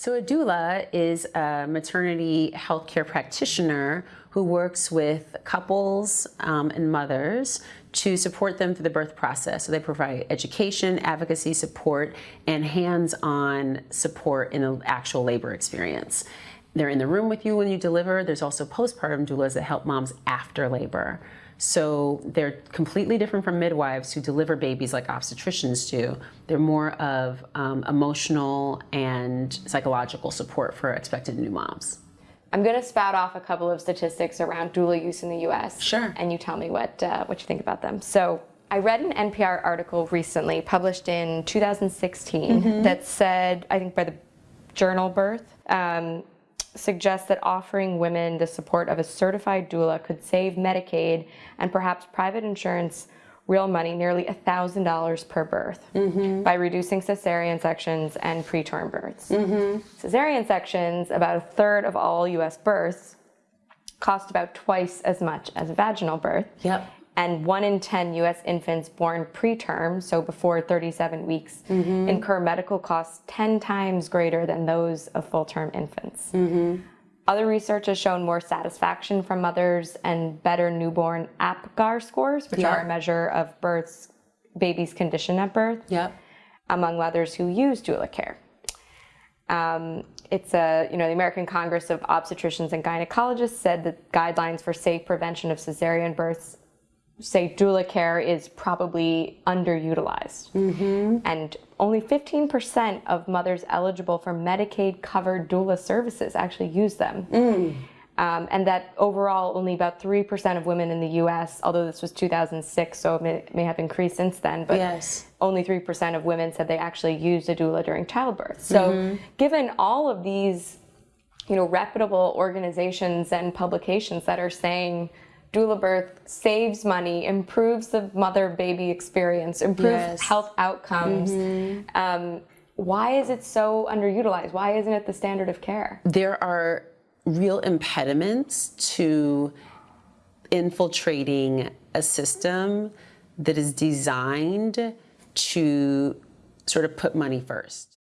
So a doula is a maternity healthcare practitioner who works with couples um, and mothers to support them through the birth process. So they provide education, advocacy support, and hands-on support in the actual labor experience. They're in the room with you when you deliver. There's also postpartum doulas that help moms after labor. So they're completely different from midwives who deliver babies like obstetricians do. They're more of um, emotional and psychological support for expectant new moms. I'm going to spout off a couple of statistics around doula use in the U.S. Sure. And you tell me what uh, what you think about them. So I read an NPR article recently, published in 2016, mm -hmm. that said, I think by the journal Birth, um, suggests that offering women the support of a certified doula could save Medicaid and perhaps private insurance real money nearly $1,000 per birth mm -hmm. by reducing cesarean sections and preterm births. Mm -hmm. Cesarean sections, about a third of all US births, cost about twice as much as a vaginal birth. Yep and one in 10 US infants born preterm, so before 37 weeks, mm -hmm. incur medical costs 10 times greater than those of full-term infants. Mm -hmm. Other research has shown more satisfaction from mothers and better newborn APGAR scores, which yep. are a measure of birth's baby's condition at birth, yep. among mothers who use doula care. Um, it's a, you know, the American Congress of Obstetricians and Gynecologists said that guidelines for safe prevention of cesarean births say doula care is probably underutilized. Mm -hmm. And only 15% of mothers eligible for Medicaid covered doula services actually use them. Mm. Um, and that overall only about 3% of women in the US, although this was 2006, so it may, may have increased since then, but yes. only 3% of women said they actually used a doula during childbirth. So mm -hmm. given all of these you know, reputable organizations and publications that are saying doula birth saves money, improves the mother-baby experience, improves yes. health outcomes. Mm -hmm. um, why is it so underutilized? Why isn't it the standard of care? There are real impediments to infiltrating a system that is designed to sort of put money first.